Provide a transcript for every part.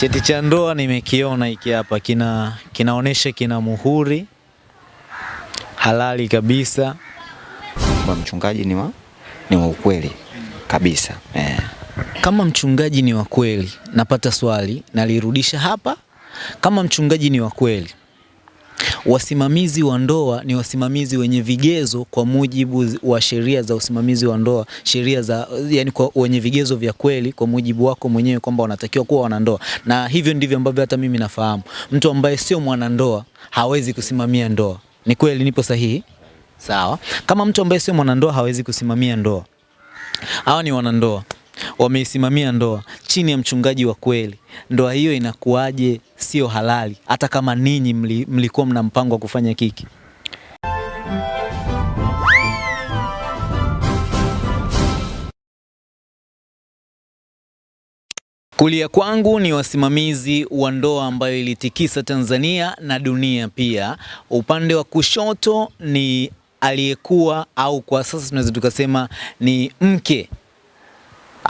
Cheti cha ndoa nimekiona hiki hapa, kina kinaonesha kina muhuri halali kabisa. Kwa mchungaji ni wa, ni wa ukweli kabisa eh. Kama mchungaji ni wa kweli, napata swali nalirudisha hapa. Kama mchungaji ni wa kweli, wasimamizi wa ndoa ni wasimamizi wenye vigezo kwa mujibu wa sheria za usimamizi wa ndoa, sheria za yani kwa wenye vigezo vya kweli kwa mujibu wako mwenyewe kwamba wanatakiwa kuwa wanandoa, na hivyo ndivyo ambavyo hata mimi nafahamu. Mtu ambaye sio mwanandoa hawezi kusimamia ndoa. Ni kweli, nipo sahihi? Sawa. Kama mtu ambaye sio mwanandoa hawezi kusimamia ndoa, hawa ni wanandoa wameisimamia ndoa chini ya mchungaji wa kweli, ndoa hiyo inakuwaje sio halali, hata kama ninyi mli, mlikuwa mna mpango wa kufanya kiki? Kulia kwangu ni wasimamizi wa ndoa ambayo ilitikisa Tanzania na dunia pia. Upande wa kushoto ni aliyekuwa au kwa sasa tunaweza tukasema ni mke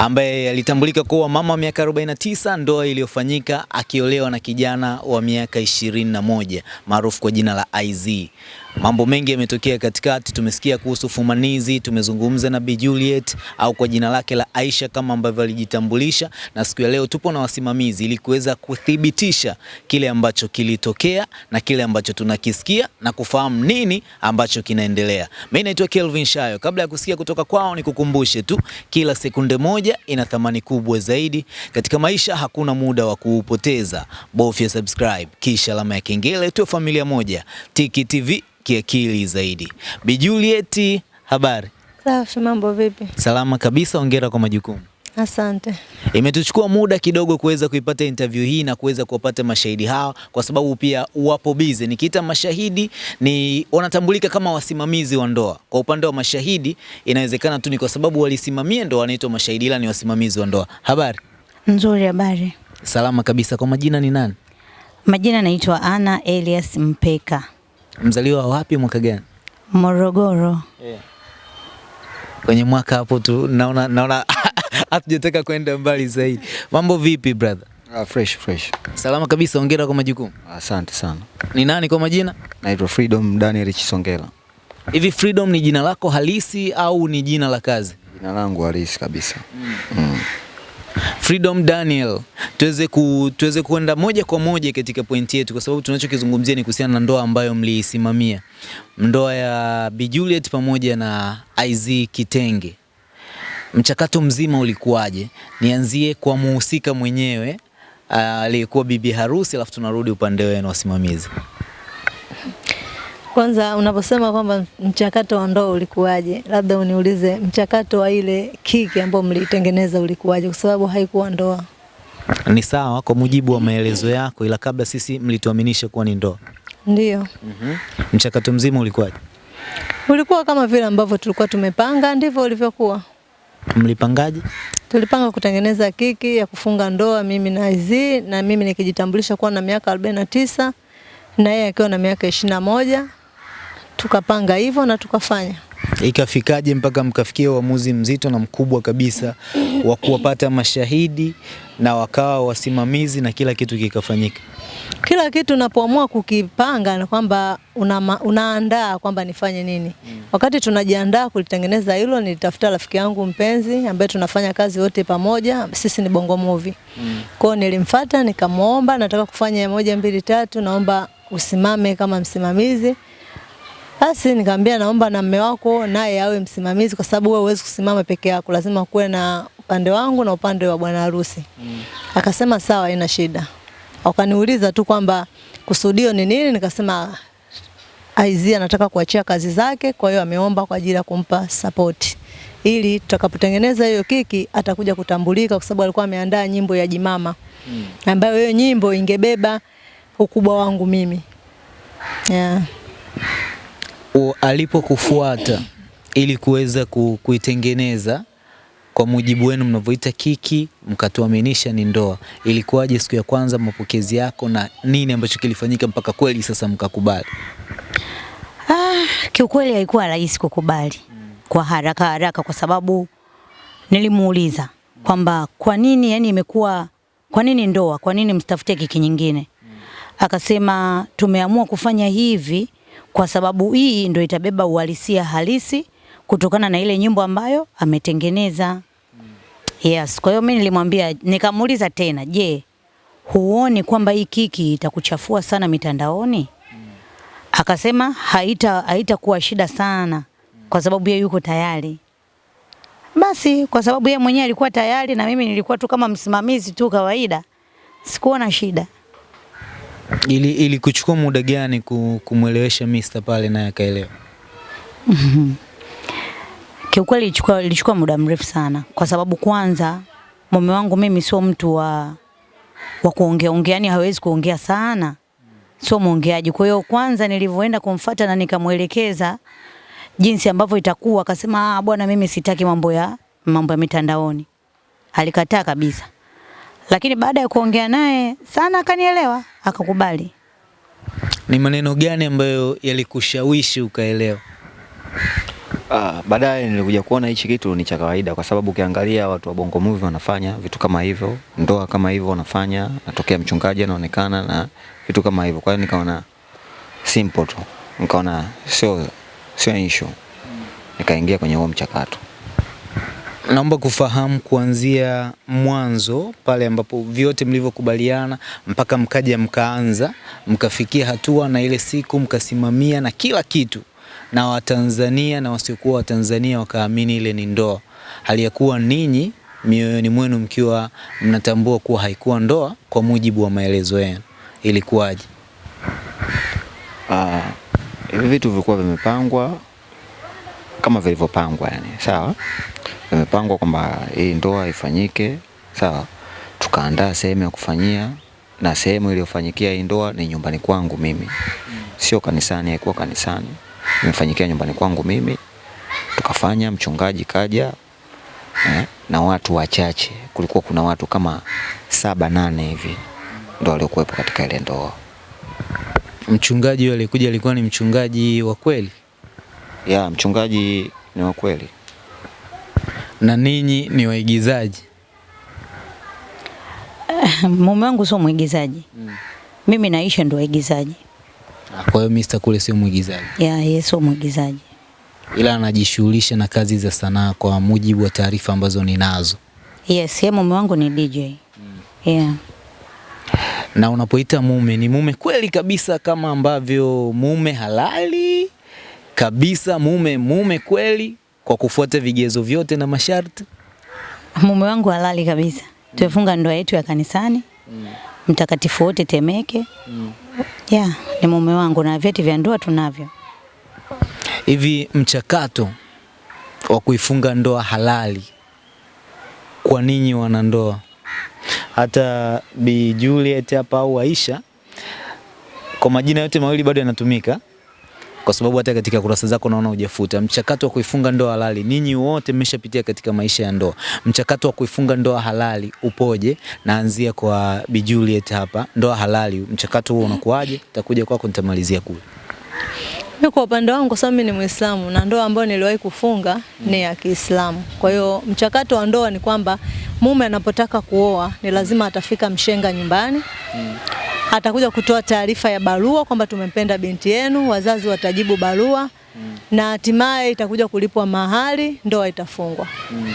ambaye alitambulika kuwa mama wa miaka 49, ndoa iliyofanyika akiolewa na kijana wa miaka 21 maarufu kwa jina la IZ. Mambo mengi yametokea katikati, tumesikia kuhusu fumanizi, tumezungumza na Bi Juliet au kwa jina lake la Aisha kama ambavyo alijitambulisha, na siku ya leo tupo na wasimamizi ili kuweza kuthibitisha kile ambacho kilitokea na kile ambacho tunakisikia na kufahamu nini ambacho kinaendelea. Mimi naitwa Kelvin Shayo. Kabla ya kusikia kutoka kwao, nikukumbushe tu kila sekunde moja ina thamani kubwa zaidi katika maisha. Hakuna muda wa kuupoteza, bofya subscribe kisha alama ya kengele, tuwe familia moja. Tiki TV kiakili zaidi. Bi Juliet, habari? Safi, mambo vipi? Salama kabisa, hongera kwa majukumu. Asante. Imetuchukua muda kidogo kuweza kuipata interview hii na kuweza kuwapata mashahidi hawa, kwa sababu pia wapo bize. Nikiita mashahidi ni wanatambulika kama wasimamizi wa ndoa. Kwa upande wa mashahidi, inawezekana tu ni kwa sababu walisimamia ndoa wanaitwa mashahidi, ila ni wasimamizi wa ndoa. Habari? Nzuri, habari. Salama kabisa. Kwa majina ni nani? Majina naitwa Ana Elias Mpeka, Mzaliwa wapi, mwaka gani? Morogoro. Yeah. Kwenye mwaka hapo tu naona naona hatujataka kwenda mbali zaidi. Mambo vipi brother? Uh, fresh fresh. Salama kabisa, hongera kwa majukumu. Asante uh, sana. Ni nani kwa majina? Naitwa Freedom Daniel Chisongela. Hivi Freedom ni jina lako halisi au ni jina la kazi? Jina langu halisi kabisa. Mm. Freedom Daniel, tuweze ku, tuweze kuenda moja kwa moja katika pointi yetu, kwa sababu tunachokizungumzia ni kuhusiana na ndoa ambayo mliisimamia, ndoa ya Bi Juliet pamoja na IZ Kitenge. Mchakato mzima ulikuwaje? Nianzie kwa muhusika mwenyewe aliyekuwa aliyekuwa bibi harusi, alafu tunarudi upande wenu wasimamizi. Kwanza unaposema kwamba mchakato wa ndoa ulikuwaje, labda uniulize mchakato wa ile kiki ambayo mlitengeneza ulikuwaje, kwa sababu haikuwa ndoa. Ni sawa kwa mujibu wa maelezo yako, ila kabla sisi mlituaminisha kuwa ni ndoa. Ndio, Mchakato mzima ulikuwaje? ulikuwa kama vile ambavyo tulikuwa tumepanga, ndivyo ulivyokuwa. Mlipangaje? Tulipanga kutengeneza kiki ya kufunga ndoa, mimi na Izi, na mimi nikijitambulisha kuwa na miaka 49 na yeye akiwa na miaka ishirini na moja. Tukapanga hivyo na tukafanya. Ikafikaje mpaka mkafikia uamuzi mzito na mkubwa kabisa wa kuwapata mashahidi na wakawa wasimamizi na kila kitu kikafanyika? Kila kitu unapoamua kukipanga na kwamba una, unaandaa kwamba nifanye nini. Wakati tunajiandaa kulitengeneza hilo, nilitafuta rafiki yangu mpenzi ambaye tunafanya kazi wote pamoja, sisi ni Bongo Movie. Mm. Kwao nilimfuata nikamwomba, nataka kufanya moja mbili tatu, naomba usimame kama msimamizi. Basi nikamwambia naomba na mme wako naye awe msimamizi, kwa sababu wewe huwezi kusimama peke yako, lazima kuwe na upande wangu na upande wa bwana harusi. Mm. Akasema sawa, haina shida. Wakaniuliza tu kwamba kusudio ni nini, nikasema Aizia anataka kuachia kazi zake, kwa hiyo ameomba kwa ajili ya kumpa support ili tutakapotengeneza hiyo kiki atakuja kutambulika, kwa sababu alikuwa ameandaa nyimbo ya Jimama mm. ambayo hiyo nyimbo ingebeba ukubwa wangu mimi yeah. Alipokufuata ili kuweza ku, kuitengeneza kwa mujibu wenu mnavyoita kiki, mkatuaminisha ni ndoa, ilikuwaje siku ya kwanza mapokezi yako na nini ambacho kilifanyika mpaka kweli sasa mkakubali? Ah, kiukweli haikuwa rahisi kukubali kwa haraka haraka, kwa sababu nilimuuliza kwamba kwa nini yani imekuwa kwa nini ndoa? Kwa nini msitafute kiki nyingine? Akasema tumeamua kufanya hivi kwa sababu hii ndio itabeba uhalisia halisi kutokana na ile nyimbo ambayo ametengeneza. Yes, kwa hiyo mimi nilimwambia, nikamuuliza tena, je, huoni kwamba hii kiki itakuchafua sana mitandaoni? Akasema haita haitakuwa shida sana kwa sababu yeye yuko tayari. Basi kwa sababu yeye mwenyewe alikuwa tayari na mimi nilikuwa tu kama msimamizi tu kawaida, sikuona shida. Ili, ili kuchukua muda gani kumwelewesha Mr pale naye akaelewa? Kiukweli ilichukua ilichukua muda mrefu sana, kwa sababu kwanza mume wangu mimi sio mtu wa wa kuongea ongea, yani hawezi kuongea sana, sio mwongeaji. Kwa hiyo kwanza nilivyoenda kumfata na nikamwelekeza jinsi ambavyo itakuwa, akasema ah, bwana, mimi sitaki mambo ya mambo ya mitandaoni. Alikataa kabisa, lakini baada ya kuongea naye sana akanielewa, akakubali. Ni maneno gani ambayo yalikushawishi ukaelewa? Ah, baadaye nilikuja kuona hichi kitu ni cha kawaida kwa sababu ukiangalia watu wa Bongo Movie wanafanya vitu kama hivyo, ndoa kama hivyo wanafanya, natokea mchungaji anaonekana na vitu kama hivyo. Kwa hiyo nikaona simple tu, nikaona sio sio issue, nikaingia kwenye huo mchakato. Naomba kufahamu kuanzia mwanzo pale ambapo vyote mlivyokubaliana mpaka mkaja mkaanza mkafikia hatua na ile siku mkasimamia na kila kitu, na Watanzania na wasiokuwa Watanzania wakaamini ile ni ndoa, hali ya kuwa ninyi mioyoni mwenu mkiwa mnatambua kuwa haikuwa ndoa kwa mujibu wa maelezo yenu. Ilikuwaje? Ah, hivi vitu vilikuwa vimepangwa kama vilivyopangwa yani, sawa? Vimepangwa kwamba hii ndoa ifanyike, sawa? Tukaandaa sehemu ya kufanyia na sehemu iliyofanyikia hii ndoa ni nyumbani kwangu mimi, sio kanisani, haikuwa kanisani, imefanyikia nyumbani kwangu mimi. Tukafanya, mchungaji kaja eh, na watu wachache, kulikuwa kuna watu kama saba nane hivi ndo waliokuwepo katika ile ndoa. Mchungaji alikuja alikuwa ni mchungaji wa kweli Ya, mchungaji ni wa kweli. Na ninyi ni waigizaji? Mume wangu sio mwigizaji, mm. mimi naisha ndo waigizaji. Kwa hiyo Mr. kule sio mwigizaji. Ya, yeye sio mwigizaji. ila anajishughulisha na kazi za sanaa kwa mujibu wa taarifa ambazo ninazo. Yes, yeye mume wangu ni DJ. Mm. Yeah. Na unapoita mume, ni mume kweli kabisa kama ambavyo mume halali kabisa, mume mume kweli kwa kufuata vigezo vyote na masharti? Mume wangu halali kabisa. Mm. Tumefunga ndoa yetu ya kanisani. Mm. Mtakatifu wote Temeke. Mm. Yeah, ni mume wangu na vyeti vya ndoa tunavyo. Hivi mchakato wa kuifunga ndoa halali kwa ninyi wanandoa, hata Bi Juliet hapa au Aisha, kwa majina yote mawili bado yanatumika, kwa sababu hata katika kurasa zako naona hujafuta. Mchakato wa kuifunga ndoa halali, ninyi wote mmeshapitia katika maisha ya ndoa. Mchakato wa kuifunga ndoa halali upoje? Naanzia kwa Bi Juliet hapa, ndoa halali, mchakato huo unakuwaje? Takuja kwako, nitamalizia kule. Mimi kwa upande wangu, kwa sababu mimi ni Muislamu na ndoa ambayo niliwahi kufunga ni ya Kiislamu. Kwa hiyo mchakato wa ndoa ni kwamba mume anapotaka kuoa ni lazima atafika mshenga nyumbani atakuja kutoa taarifa ya barua kwamba tumempenda binti yenu, wazazi watajibu barua na hatimaye itakuja kulipwa mahali, ndoa itafungwa.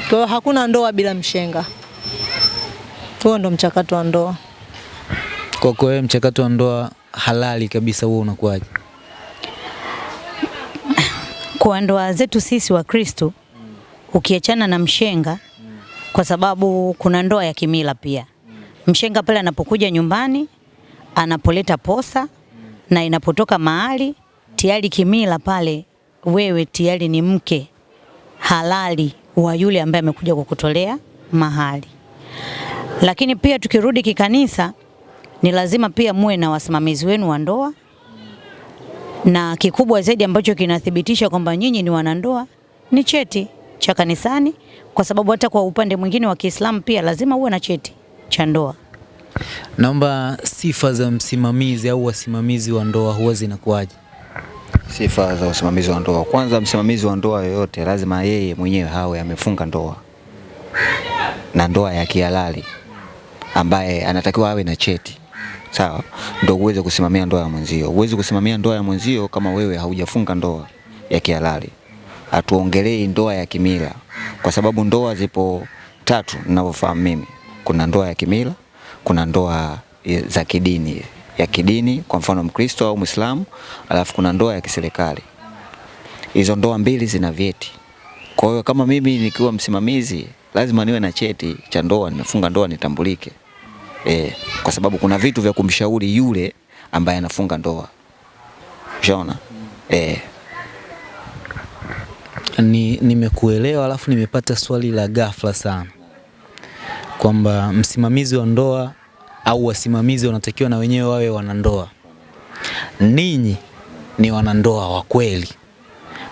Kwa hiyo hakuna ndoa bila mshenga. Huo ndo mchakato wa ndoa. Kwako wewe mchakato wa ndoa halali kabisa huo unakuwaje? Kwa ndoa zetu sisi wa Kristo ukiachana na mshenga kwa sababu kuna ndoa ya kimila pia. Mshenga pale anapokuja nyumbani anapoleta posa na inapotoka mahali tayari kimila pale wewe tayari ni mke halali wa yule ambaye amekuja kukutolea mahali. Lakini pia tukirudi kikanisa ni lazima pia muwe na wasimamizi wenu wa ndoa na kikubwa zaidi ambacho kinathibitisha kwamba nyinyi ni wanandoa ni cheti cha kanisani, kwa sababu hata kwa upande mwingine wa Kiislamu pia lazima uwe na cheti cha ndoa. Naomba sifa za msimamizi au wasimamizi wa ndoa huwa zinakuwaje? Sifa za usimamizi wa ndoa. Kwanza, msimamizi wa ndoa yoyote lazima yeye mwenyewe hawe amefunga ndoa na ndoa ya kihalali. ambaye anatakiwa awe na cheti sawa, ndio uweze kusimamia ndoa ya mwenzio. Uwezi kusimamia ndoa ya mwenzio kama wewe haujafunga ndoa ya kihalali. Hatuongelei ndoa ya kimila, kwa sababu ndoa zipo tatu ninavyofahamu mimi. Kuna ndoa ya kimila, kuna ndoa za kidini ya kidini, kwa mfano Mkristo au Muislamu, alafu kuna ndoa ya kiserikali. Hizo ndoa mbili zina vyeti. Kwa hiyo kama mimi nikiwa msimamizi lazima niwe na cheti cha ndoa, nimefunga ndoa nitambulike. E, kwa sababu kuna vitu vya kumshauri yule ambaye anafunga ndoa. Ushaona? Eh, Ni nimekuelewa, alafu nimepata swali la ghafla sana kwamba msimamizi wa ndoa au wasimamizi wanatakiwa na wenyewe wawe wanandoa. Ninyi ni wanandoa wa kweli,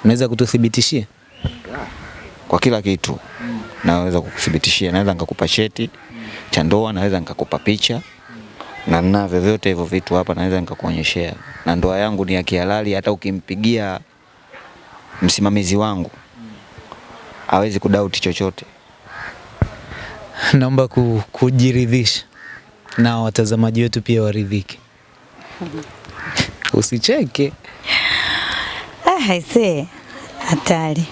mnaweza kututhibitishia? kwa kila kitu naweza kukuthibitishia, naweza nikakupa cheti cha ndoa, naweza nikakupa picha na na vyovyote hivyo vitu hapa naweza nikakuonyeshea, na ndoa yangu ni ya kihalali. Hata ukimpigia msimamizi wangu hawezi kudauti chochote. Naomba ku, kujiridhisha na watazamaji wetu pia waridhike. Usicheke. Ah, aisee, hatari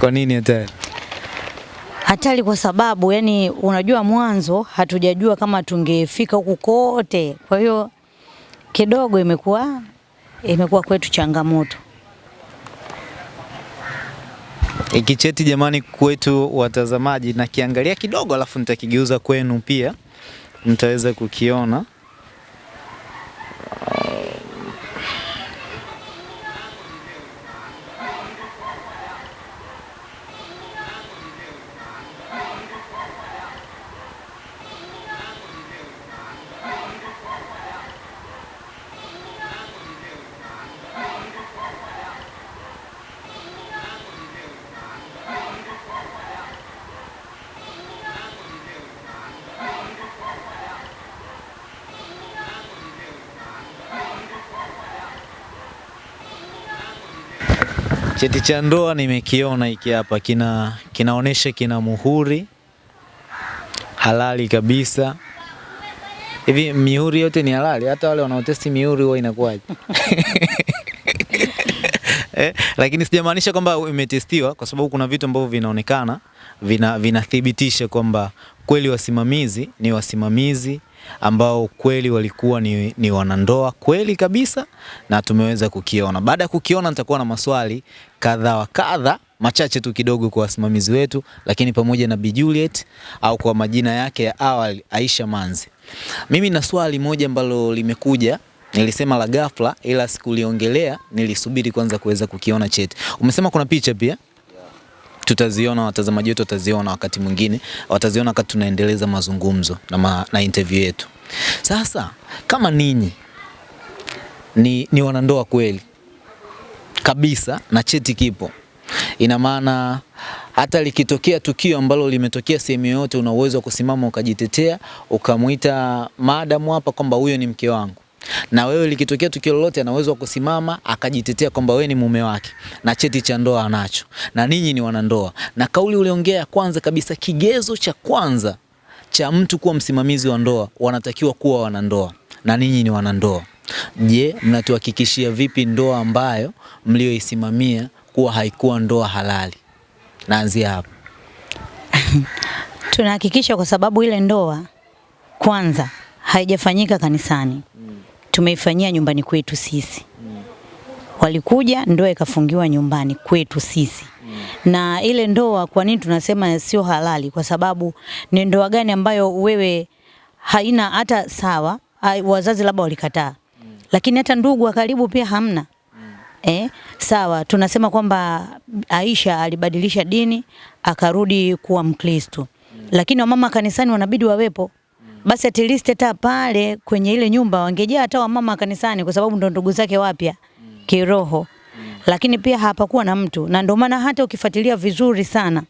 Kwa nini hatari? hatari kwa sababu yani, unajua mwanzo hatujajua kama tungefika huku kote, kwa hiyo kidogo imekuwa imekuwa kwetu changamoto. Hiki cheti jamani, kwetu watazamaji, na kiangalia kidogo, alafu nitakigeuza kwenu pia, mtaweza kukiona. Cheti cha ndoa nimekiona hiki hapa, kina kinaonesha kina muhuri halali kabisa. Hivi mihuri yote ni halali? Hata wale wanaotesti mihuri huwa inakuwaje? eh, lakini sijamaanisha kwamba imetestiwa, kwa sababu kuna vitu ambavyo vinaonekana vinathibitisha vina vinathibitisha kwamba kweli wasimamizi ni wasimamizi ambao kweli walikuwa ni, ni wanandoa kweli kabisa, na tumeweza kukiona. Baada ya kukiona, nitakuwa na maswali kadha wa kadha machache tu kidogo kwa wasimamizi wetu, lakini pamoja na Bi Juliet au kwa majina yake ya awali Aisha Manzi. Mimi na swali moja ambalo limekuja nilisema la ghafla, ila sikuliongelea, nilisubiri kwanza kuweza kukiona cheti. Umesema kuna picha pia tutaziona, watazamaji wetu wataziona wakati mwingine, wataziona wakati tunaendeleza mazungumzo na, ma, na interview yetu. Sasa kama ninyi ni, ni wanandoa kweli kabisa na cheti kipo, ina maana hata likitokea tukio ambalo limetokea sehemu yoyote, una uwezo wa kusimama ukajitetea, ukamwita madamu hapa kwamba huyo ni mke wangu na wewe likitokea tukio lolote, ana uwezo wa kusimama akajitetea kwamba wewe ni mume wake na cheti cha ndoa anacho, na ninyi ni wanandoa. Na kauli uliongea ya kwanza kabisa, kigezo cha kwanza cha mtu kuwa msimamizi wa ndoa, wanatakiwa kuwa wanandoa, na ninyi ni wanandoa. Je, mnatuhakikishia vipi ndoa ambayo mlioisimamia kuwa haikuwa ndoa halali? Naanzia hapo. Tunahakikisha kwa sababu ile ndoa kwanza haijafanyika kanisani, tumeifanyia nyumbani kwetu sisi. Walikuja ndoa ikafungiwa nyumbani kwetu sisi. Na ile ndoa, kwa nini tunasema sio halali? Kwa sababu ni ndoa gani ambayo wewe haina hata sawa, wazazi labda walikataa, lakini hata ndugu wa karibu pia hamna. Eh, sawa tunasema kwamba Aisha alibadilisha dini akarudi kuwa Mkristo. Lakini wamama kanisani wanabidi wawepo. Basi at least hata pale kwenye ile nyumba wangejaa hata wamama kanisani kwa sababu ndo ndugu zake wapya kiroho. Lakini pia hapakuwa na mtu. Na ndio maana hata ukifuatilia vizuri sana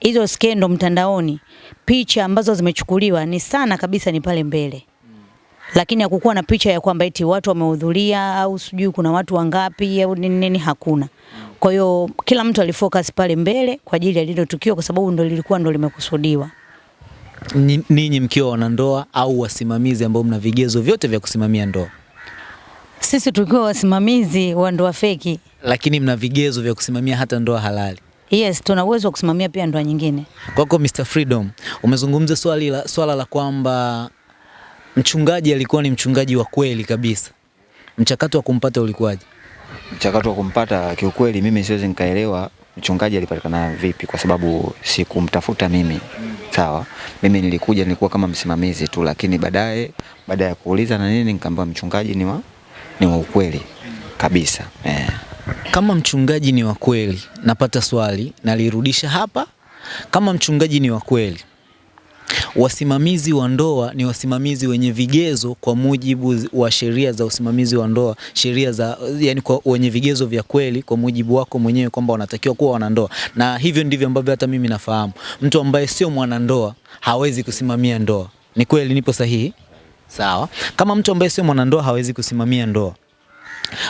hizo skendo mtandaoni, picha ambazo zimechukuliwa ni sana kabisa ni pale mbele. Lakini hakukuwa na picha ya kwamba eti watu wamehudhuria au sijui kuna watu wangapi au nini nini, hakuna. Kwa hiyo kila mtu alifocus pale mbele kwa ajili ya lile tukio, kwa sababu ndo lilikuwa ndo limekusudiwa. Ni- ninyi mkiwa wanandoa au wasimamizi ambao mna vigezo vyote vya kusimamia ndoa, Sisi tukiwa wasimamizi wa ndoa feki, lakini mna vigezo vya kusimamia hata ndoa halali. yes, tuna uwezo wa kusimamia pia ndoa nyingine. Kwako Mr. Freedom, umezungumza swali la, swala la kwamba mchungaji alikuwa ni mchungaji wa kweli kabisa. Mchakato wa kumpata ulikuwaje? Mchakato wa kumpata kiukweli, mimi siwezi nikaelewa mchungaji alipatikana vipi, kwa sababu sikumtafuta mimi. Sawa, mimi nilikuja, nilikuwa kama msimamizi tu, lakini baadaye, baada ya kuuliza na nini, nikaambiwa mchungaji ni wa, ni wa ukweli kabisa eh. Kama mchungaji ni wa kweli, napata swali nalirudisha hapa. Kama mchungaji ni wa kweli, wasimamizi wa ndoa ni wasimamizi wenye vigezo kwa mujibu wa sheria za usimamizi wa ndoa, sheria za yani kwa wenye vigezo vya kweli kwa mujibu wako mwenyewe kwamba wanatakiwa kuwa wanandoa, na hivyo ndivyo ambavyo hata mimi nafahamu. Mtu ambaye sio mwanandoa hawezi kusimamia ndoa. Ni kweli, nipo sahihi? Sawa. Kama mtu ambaye sio mwanandoa hawezi kusimamia ndoa,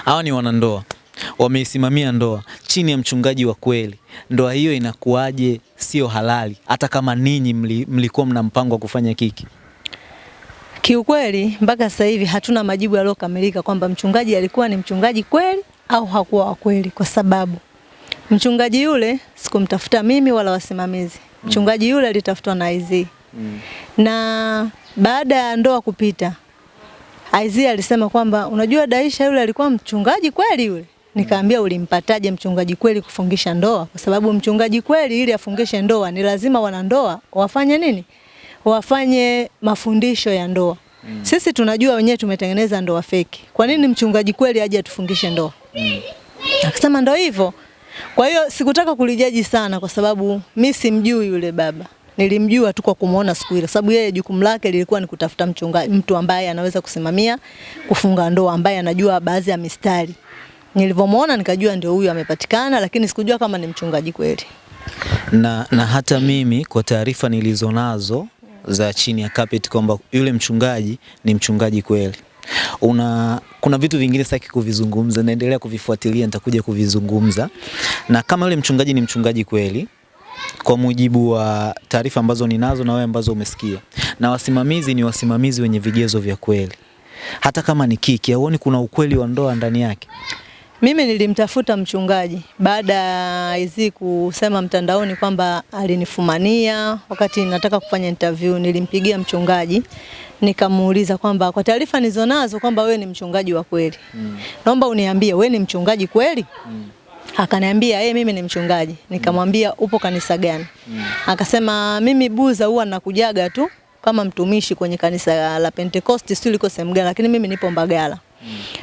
hawa ni wanandoa wameisimamia ndoa chini ya mchungaji wa kweli, ndoa hiyo inakuwaje sio halali, hata kama ninyi mli, mlikuwa mna mpango wa kufanya kiki? Kiukweli mpaka sasa hivi hatuna majibu yaliyokamilika kwamba mchungaji alikuwa ni mchungaji kweli au hakuwa wa kweli, kwa sababu mchungaji yule sikumtafuta mimi wala wasimamizi. Mchungaji yule alitafutwa na IZ na baada ya ndoa kupita, IZ alisema kwamba unajua, Daisha yule alikuwa mchungaji kweli yule. Nikaambia ulimpataje mchungaji kweli kufungisha ndoa? Kwa sababu mchungaji kweli ili afungishe ndoa ni lazima wanandoa wafanye nini? Wafanye mafundisho ya ndoa. Mm. Sisi tunajua wenyewe tumetengeneza ndoa feki. Kwa nini mchungaji kweli aje atufungishe ndoa? Mm. Akasema ndo hivyo. Kwa hiyo sikutaka kulijaji sana kwa sababu mi simjui yule baba. Nilimjua tu kwa kumuona siku ile, sababu yeye jukumu lake lilikuwa ni kutafuta mchungaji, mtu ambaye anaweza kusimamia kufunga ndoa, ambaye anajua baadhi ya mistari. Nilivyomuona nikajua ndio huyu amepatikana, lakini sikujua kama ni mchungaji kweli. Na, na hata mimi kwa taarifa nilizonazo za chini ya carpet kwamba yule mchungaji ni mchungaji kweli. Una, kuna vitu vingine sitaki kuvizungumza, naendelea kuvifuatilia, nitakuja kuvizungumza. Na kama yule mchungaji ni mchungaji kweli, kwa mujibu wa taarifa ambazo ninazo na wewe ambazo umesikia, na wasimamizi ni wasimamizi wenye vigezo vya kweli, hata kama ni kiki, hauoni kuna ukweli wa ndoa ndani yake? Mimi nilimtafuta mchungaji baada ya hizi kusema mtandaoni kwamba alinifumania wakati nataka kufanya interview. Nilimpigia mchungaji nikamuuliza kwamba kwa taarifa nilizonazo kwamba wewe ni mchungaji wa kweli, mm. naomba uniambie wewe ni mchungaji kweli? mm. Akaniambia yeye mimi ni mchungaji. Nikamwambia upo kanisa gani? Mm. Akasema mimi Buza huwa nakujaga tu kama mtumishi kwenye kanisa la Pentecost, sio liko sehemu gani, lakini mimi nipo Mbagala.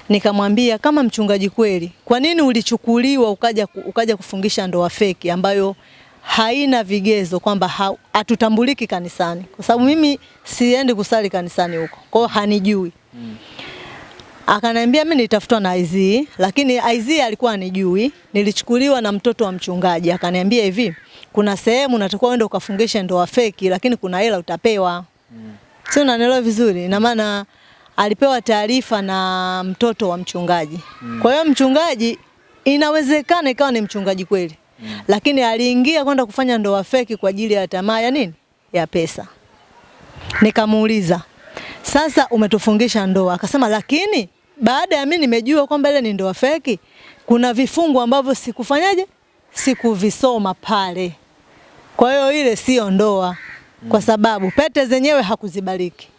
Nikamwambia kama mchungaji kweli, kwa nini ulichukuliwa ukaja, ukaja kufungisha ndoa feki ambayo haina vigezo kwamba hatutambuliki kanisani, kwa sababu mimi siendi kusali kanisani huko, kwa hiyo hanijui. mm. Akaniambia mimi nilitafutwa na IZ, lakini IZ alikuwa anijui. Nilichukuliwa na mtoto wa mchungaji, akaniambia hivi, kuna sehemu unatakiwa uende ukafungishe ndoa feki, lakini kuna hela utapewa. Mm. Sio, unanielewa vizuri? Ina maana alipewa taarifa na mtoto wa mchungaji. Mm. Kwa hiyo mchungaji inawezekana ikawa ni mchungaji kweli, Mm. lakini aliingia kwenda kufanya ndoa feki kwa ajili ya tamaa ya nini? Ya pesa. Nikamuuliza, sasa umetufungisha ndoa? Akasema, lakini baada ya mimi nimejua kwamba ile ni ndoa feki, kuna vifungu ambavyo sikufanyaje, sikuvisoma pale. Kwa hiyo ile sio ndoa, kwa sababu pete zenyewe hakuzibariki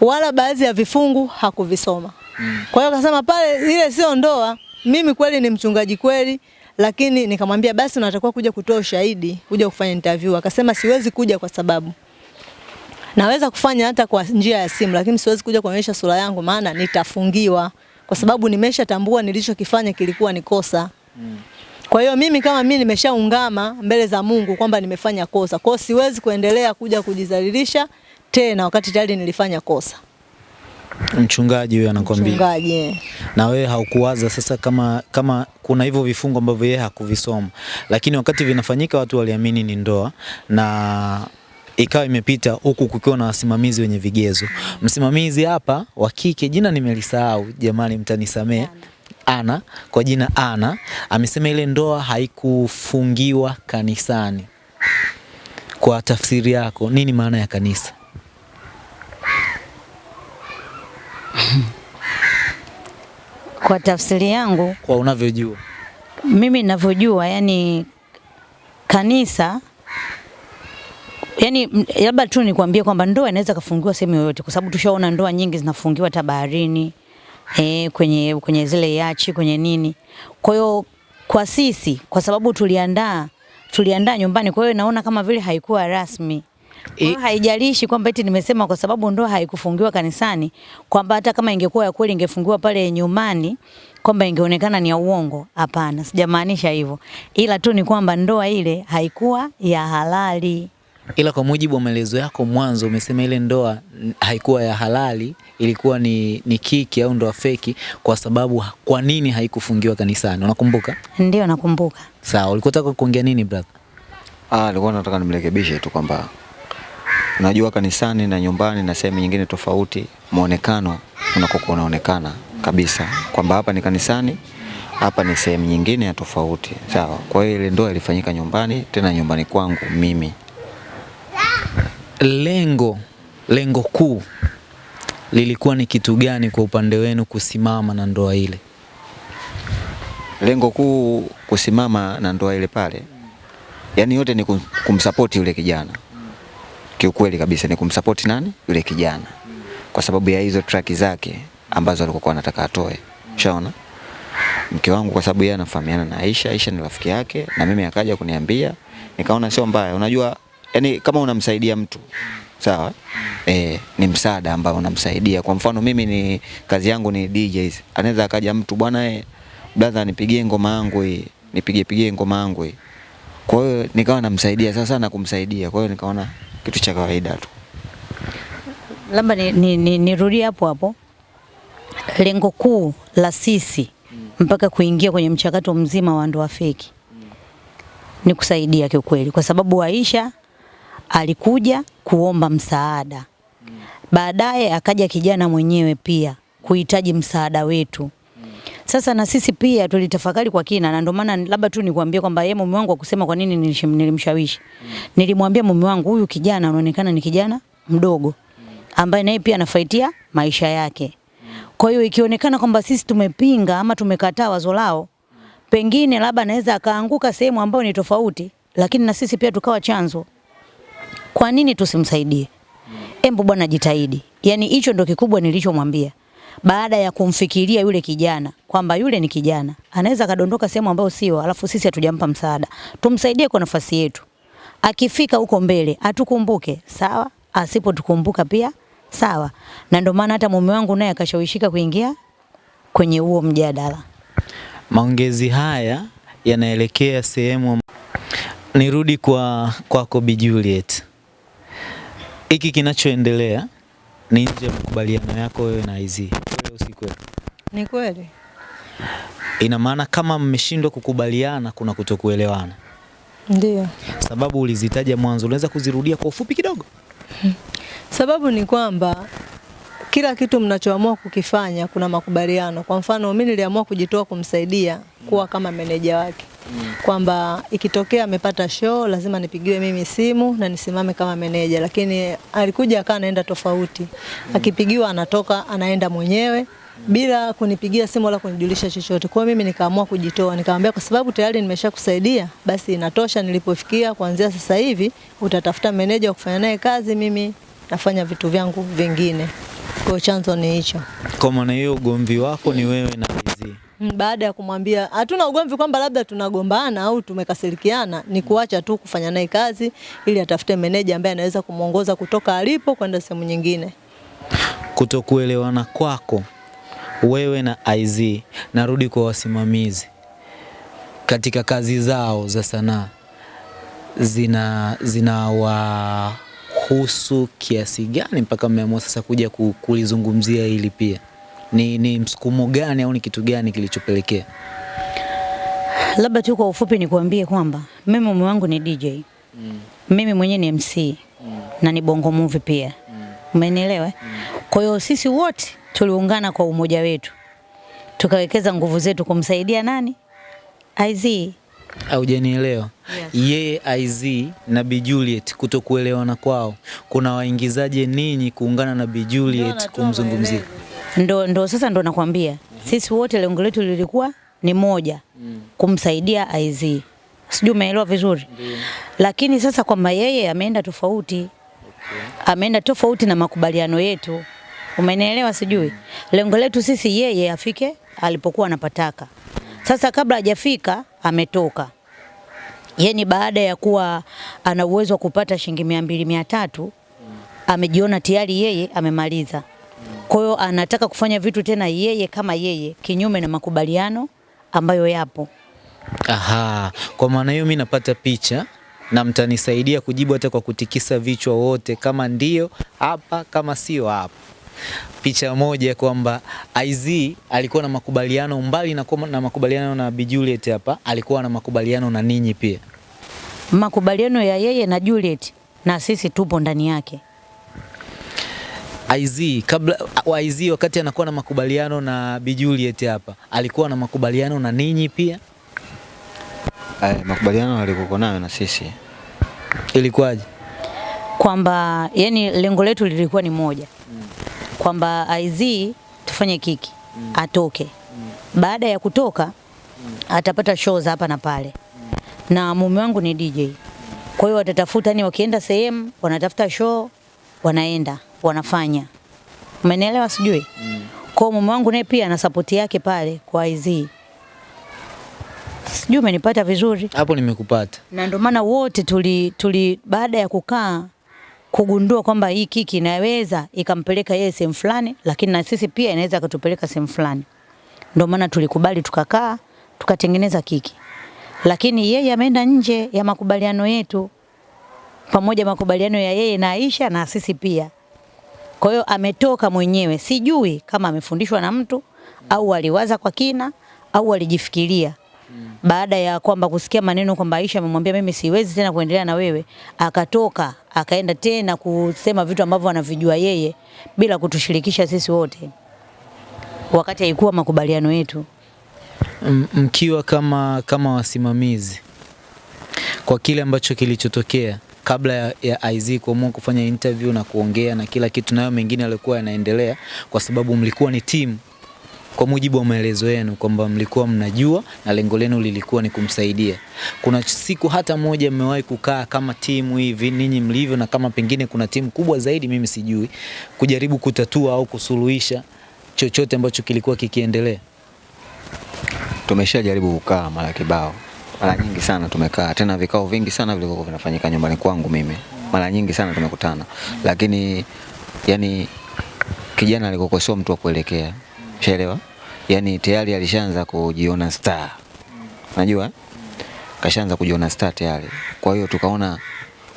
wala baadhi ya vifungu hakuvisoma. mm. Kwa hiyo akasema pale ile sio ndoa. Mimi kweli ni mchungaji kweli, lakini nikamwambia basi unatakiwa kuja kutoa ushahidi, kuja kufanya interview. Akasema siwezi kuja kwa sababu naweza kufanya hata kwa njia ya simu, lakini siwezi kuja kuonyesha sura yangu, maana nitafungiwa, kwa sababu nimeshatambua nilichokifanya kilikuwa ni kosa. Kwa hiyo mimi kama mimi nimeshaungama mbele za Mungu kwamba nimefanya kosa, kwa hiyo siwezi kuendelea kuja kujidhalilisha tena wakati tayari nilifanya kosa. Mchungaji huyo anakwambia. Mchungaji eh. na wewe haukuwaza sasa kama kama kuna hivyo vifungo ambavyo yeye hakuvisoma, lakini wakati vinafanyika watu waliamini ni ndoa na ikawa imepita huku kukiwa na wasimamizi wenye vigezo. Msimamizi hapa wa kike, jina nimelisahau jamani, mtanisamee. Ana, kwa jina Ana amesema ile ndoa haikufungiwa kanisani. kwa tafsiri yako, nini maana ya kanisa? Kwa tafsiri yangu Kwa unavyojua. mimi ninavyojua, yani kanisa yani labda tu nikwambie kwamba ndoa inaweza kafungiwa sehemu yoyote, kwa sababu tushaona ndoa nyingi zinafungiwa hata baharini e, kwenye, kwenye zile yachi kwenye nini. Kwa hiyo kwa sisi, kwa sababu tuliandaa tuliandaa nyumbani, kwa hiyo naona kama vile haikuwa rasmi. Kwa haijalishi kwamba eti nimesema kwa sababu ndoa haikufungiwa kanisani, kwamba hata kama ingekuwa ya kweli ingefungiwa pale nyumbani, kwamba ingeonekana ni ya uongo. Hapana, sijamaanisha hivyo, ila tu ni kwamba ndoa ile haikuwa ya halali. Ila kwa mujibu wa maelezo yako mwanzo, umesema ile ndoa haikuwa ya halali, ilikuwa ni, ni kiki au ndoa feki. Kwa sababu kwa nini haikufungiwa kanisani? Unakumbuka? Ndio nakumbuka. Sawa, ulikuwa unataka kuongea nini brother? Ah, nilikuwa nataka nimrekebishe tu kwamba unajua kanisani na nyumbani na sehemu nyingine tofauti, muonekano unakokuwa unaonekana kabisa kwamba hapa ni kanisani, hapa ni sehemu nyingine ya tofauti, sawa. Kwa hiyo ile ndoa ilifanyika nyumbani, tena nyumbani kwangu mimi. Lengo lengo kuu lilikuwa ni kitu gani kwa upande wenu kusimama na ndoa ile? Lengo kuu kusimama na ndoa ile pale, yani yote ni kum- kumsapoti yule kijana. Kiukweli kabisa ni kumsupport nani? Yule kijana, kwa sababu ya hizo track zake ambazo alikuwa anataka atoe. Ushaona? Mke wangu kwa sababu yeye anafahamiana na Aisha, Aisha ni rafiki yake, na mimi akaja kuniambia, nikaona sio mbaya. Unajua, yani kama unamsaidia mtu sawa, eh, ni msaada ambao unamsaidia. Kwa mfano mimi ni kazi yangu ni DJs, anaweza akaja mtu bwana, e, brother, nipigie ngoma yangu hii, nipige pigie ngoma yangu hii. Kwa hiyo nikawa namsaidia sasa na kumsaidia, kwa hiyo nikaona kitu cha kawaida tu. labda nirudie ni, ni, nirudie hapo hapo. Lengo kuu la sisi mpaka kuingia kwenye mchakato mzima wa ndoa feki ni kusaidia kiukweli, kwa sababu Aisha alikuja kuomba msaada, baadaye akaja kijana mwenyewe pia kuhitaji msaada wetu. Sasa na sisi pia tulitafakari kwa kina, na ndio maana labda tu nikwambie kwamba yeye mume wangu akusema kwa nini nilimshawishi. Nilimwambia mume wangu, huyu kijana anaonekana ni kijana mdogo ambaye naye pia anafaitia maisha yake. Kwa hiyo ikionekana kwamba sisi tumepinga ama tumekataa wazo lao, pengine labda anaweza akaanguka sehemu ambayo ni tofauti, lakini na sisi pia tukawa chanzo. Kwa nini tusimsaidie? Embu bwana jitahidi. Yaani hicho ndo kikubwa nilichomwambia. Baada ya kumfikiria yule kijana kwamba yule ni kijana, anaweza kadondoka sehemu ambayo sio, alafu sisi hatujampa msaada. Tumsaidie kwa nafasi yetu. Akifika huko mbele atukumbuke, sawa? Asipotukumbuka pia sawa. Na ndio maana hata mume wangu naye akashawishika kuingia kwenye huo mjadala. Maongezi haya yanaelekea sehemu nirudi kwa kwako Bi Juliet. Hiki kinachoendelea ni nje ya makubaliano yako wewe na IZ. Kweli au si kweli? Ni kweli. Ina maana kama mmeshindwa kukubaliana kuna kutokuelewana. Ndio. Sababu ulizitaja mwanzo, unaweza kuzirudia kwa ufupi kidogo? Sababu ni kwamba kila kitu mnachoamua kukifanya kuna makubaliano. Kwa mfano, mimi niliamua kujitoa kumsaidia kuwa kama meneja wake, kwamba ikitokea amepata show lazima nipigiwe mimi simu na nisimame kama meneja, lakini alikuja akawa anaenda tofauti. Akipigiwa anatoka anaenda mwenyewe bila kunipigia simu wala kunijulisha chochote. Kwa mimi nikaamua kujitoa, nikamwambia kwa sababu tayari nimeshakusaidia, basi inatosha nilipofikia. Kuanzia sasa hivi utatafuta meneja wa kufanya naye kazi, mimi nafanya vitu vyangu vingine. Kwa chanzo ni hicho. Kwa maana hiyo ugomvi wako ni wewe na IZ. Mm, Baada ya kumwambia hatuna ugomvi kwamba labda tunagombana au tumekasirikiana, ni kuacha tu kufanya naye kazi ili atafute meneja ambaye anaweza kumwongoza kutoka alipo kwenda sehemu nyingine. Kutokuelewana kwako wewe na IZ, narudi kwa wasimamizi katika kazi zao za sanaa, zina zinawahusu kiasi gani mpaka mmeamua sasa kuja kulizungumzia hili pia? Ni, ni msukumo gani au ni kitu gani kilichopelekea? Labda tu kwa ufupi nikuambie kwamba mimi mume wangu ni DJ. Mm. Mimi mwenyewe ni MC mm. na ni bongo movie pia. Umenielewa? mm. Kwa hiyo sisi wote tuliungana kwa umoja wetu. Tukawekeza nguvu zetu kumsaidia nani? IZ. Haujanielewa? Yes. Yeye IZ na Bi Juliet kutokuelewana kwao kuna waingizaje ninyi kuungana na Bi Juliet kumzungumzia? ndo, ndo sasa ndo nakwambia sisi wote lengo letu lilikuwa ni moja kumsaidia IZ. Sijui umeelewa vizuri lakini sasa kwamba yeye ameenda tofauti Okay. ameenda tofauti na makubaliano yetu, umenielewa? Sijui lengo letu sisi yeye afike alipokuwa anapataka. Sasa kabla hajafika ametoka, yeni baada ya kuwa ana uwezo wa kupata shilingi mia mbili mia tatu amejiona tayari yeye amemaliza. Kwa hiyo anataka kufanya vitu tena yeye kama yeye, kinyume na makubaliano ambayo yapo. Aha, kwa maana hiyo mimi napata picha na mtanisaidia kujibu hata kwa kutikisa vichwa wote, kama ndio hapa, kama sio hapa. Picha moja kwamba IZ alikuwa na makubaliano mbali na, na makubaliano na Bi Juliet hapa, alikuwa na makubaliano na ninyi pia. Makubaliano ya yeye na Juliet na sisi tupo ndani yake. IZ kabla wa IZ wakati anakuwa na makubaliano na Bi Juliet hapa, alikuwa na makubaliano na ninyi pia. Ay, makubaliano alikuwa nayo na sisi Ilikuwaje? kwamba yani lengo letu lilikuwa ni moja kwamba IZ tufanye kiki mm. atoke. mm. Baada ya kutoka mm. atapata shows za hapa na pale, mm. na mume wangu ni DJ, kwa hiyo watatafuta ni wakienda sehemu wanatafuta show, wanaenda wanafanya, umenielewa? Sijui mm. kwa mume wangu naye pia ana support yake pale kwa IZ, sijui umenipata vizuri Hapo nimekupata. na ndio maana wote tuli, tuli baada ya kukaa kugundua kwamba hii kiki inaweza ikampeleka yeye sehemu fulani, lakini na sisi pia inaweza ikatupeleka sehemu fulani. Ndio maana tulikubali tukakaa tukatengeneza kiki, lakini yeye ameenda nje ya makubaliano yetu, pamoja makubaliano ya yeye na Aisha na sisi pia. Kwa hiyo ametoka mwenyewe, sijui kama amefundishwa na mtu au aliwaza kwa kina au alijifikiria baada ya kwamba kusikia maneno kwamba Aisha amemwambia mimi siwezi tena kuendelea na wewe, akatoka akaenda tena kusema vitu ambavyo anavijua yeye bila kutushirikisha sisi wote, wakati haikuwa makubaliano yetu. Mkiwa kama kama wasimamizi kwa kile ambacho kilichotokea kabla ya, ya IZ kuamua kufanya interview na kuongea na kila kitu, nayo mengine yalikuwa yanaendelea, kwa sababu mlikuwa ni timu, kwa mujibu wa maelezo yenu kwamba mlikuwa mnajua na lengo lenu lilikuwa ni kumsaidia. Kuna siku hata moja mmewahi kukaa kama timu hivi ninyi mlivyo, na kama pengine kuna timu kubwa zaidi, mimi sijui, kujaribu kutatua au kusuluhisha chochote ambacho kilikuwa kikiendelea? tumeshajaribu kukaa mara kibao, mara nyingi sana tumekaa, tena vikao vingi sana vilivyokuwa vinafanyika nyumbani kwangu mimi, mara nyingi sana tumekutana, lakini yani kijana alikokosoa mtu wa kuelekea, ushaelewa? Yaani tayari alishaanza kujiona star, unajua kashaanza kujiona star tayari. Kwa hiyo tukaona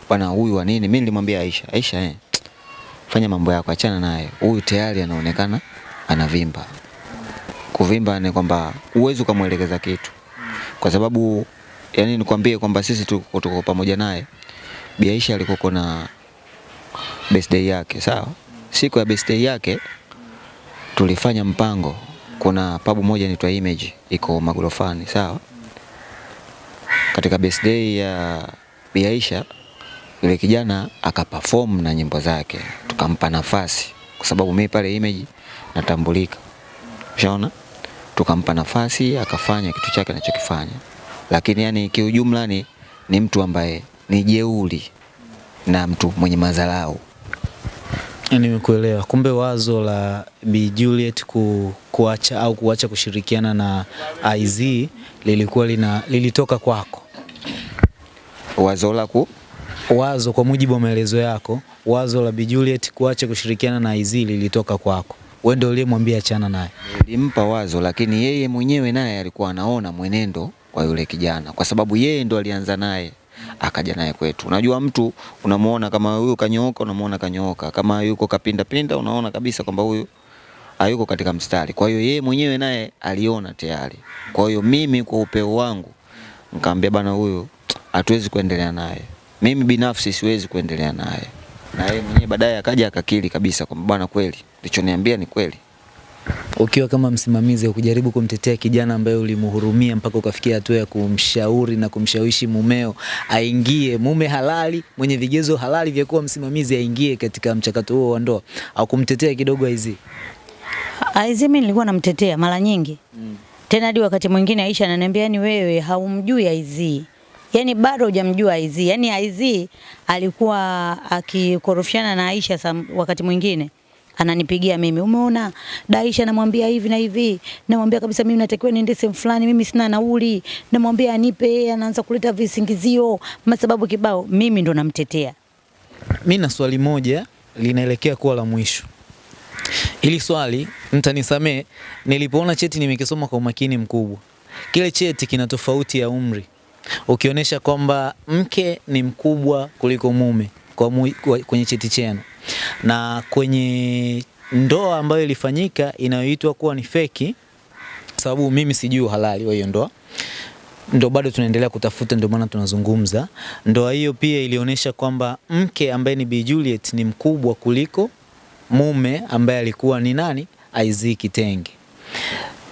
bwana, huyu wa nini? Mimi nilimwambia Aisha, Aisha eh, fanya mambo yako, achana naye, huyu tayari anaonekana anavimba kuvimba ni kwamba uwezi ukamwelekeza kitu, kwa sababu yani nikwambie kwamba sisi tuko tuko pamoja naye. Bi Aisha alikuwa na birthday yake, sawa. Siku ya birthday yake tulifanya mpango, kuna pabu moja inaitwa Image iko magorofani, sawa. Katika birthday ya biaisha yule kijana akaperform na nyimbo zake, tukampa nafasi. Kwa sababu mimi pale Image natambulika, ushaona? Tukampa nafasi akafanya kitu chake anachokifanya, lakini yani kiujumla ni, ni mtu ambaye ni jeuri na mtu mwenye madharau. Nimekuelewa. Kumbe wazo la Bi Juliet ku, kuacha au kuacha kushirikiana na IZ lilikuwa lina, lilitoka kwako. Wazo la ku Wazo kwa mujibu wa maelezo yako, wazo la Bi Juliet kuacha kushirikiana na IZ lilitoka kwako. Wewe ndio uliyemwambia achana naye. nilimpa wazo, lakini yeye mwenyewe naye alikuwa anaona mwenendo kwa yule kijana, kwa sababu yeye ndo alianza naye akaja naye kwetu. Unajua mtu unamuona kama huyu kanyooka, unamuona kanyooka, kama yuko kapinda pinda, unaona kabisa kwamba huyu hayuko katika mstari. Kwa hiyo yeye mwenyewe naye aliona tayari. Kwa hiyo mimi kwa upeo wangu nikamwambia bana, huyu hatuwezi kuendelea naye. Mimi binafsi siwezi kuendelea naye, na yeye mwenyewe baadaye akaja akakiri kabisa kwamba bana, kweli lichoniambia ni kweli. Ukiwa kama msimamizi wa kujaribu kumtetea kijana ambaye ulimhurumia mpaka ukafikia hatua ya kumshauri na kumshawishi mumeo aingie, mume halali mwenye vigezo halali vya kuwa msimamizi aingie katika mchakato huo wa ndoa, au kumtetea kidogo Aizi? Aizi mimi nilikuwa namtetea mara nyingi mm. Tena hadi wakati mwingine Aisha ananiambia yani, wewe haumjui Aizi, yani bado hujamjua Aizi. Yani Aizi alikuwa akikorofishana na Aisha wakati mwingine ananipigia mimi, umeona Daisha, namwambia hivi na hivi, namwambia kabisa mimi natakiwa niende sehemu fulani, mimi sina nauli, namwambia anipe, yeye anaanza kuleta visingizio, masababu kibao. Mimi ndo namtetea. Mimi na swali moja linaelekea kuwa la mwisho. Hili swali mtanisamee, nilipoona cheti nimekisoma kwa umakini mkubwa. Kile cheti kina tofauti ya umri, ukionyesha kwamba mke ni mkubwa kuliko mume kwa mu, kwenye cheti chenu, na kwenye ndoa ambayo ilifanyika inayoitwa kuwa ni feki, sababu mimi sijui uhalali wa hiyo ndoa ndo bado tunaendelea kutafuta, ndio maana tunazungumza. Ndoa hiyo pia ilionyesha kwamba mke ambaye ni Bi Juliet ni mkubwa kuliko mume ambaye alikuwa ni nani, Isaac Kitenge.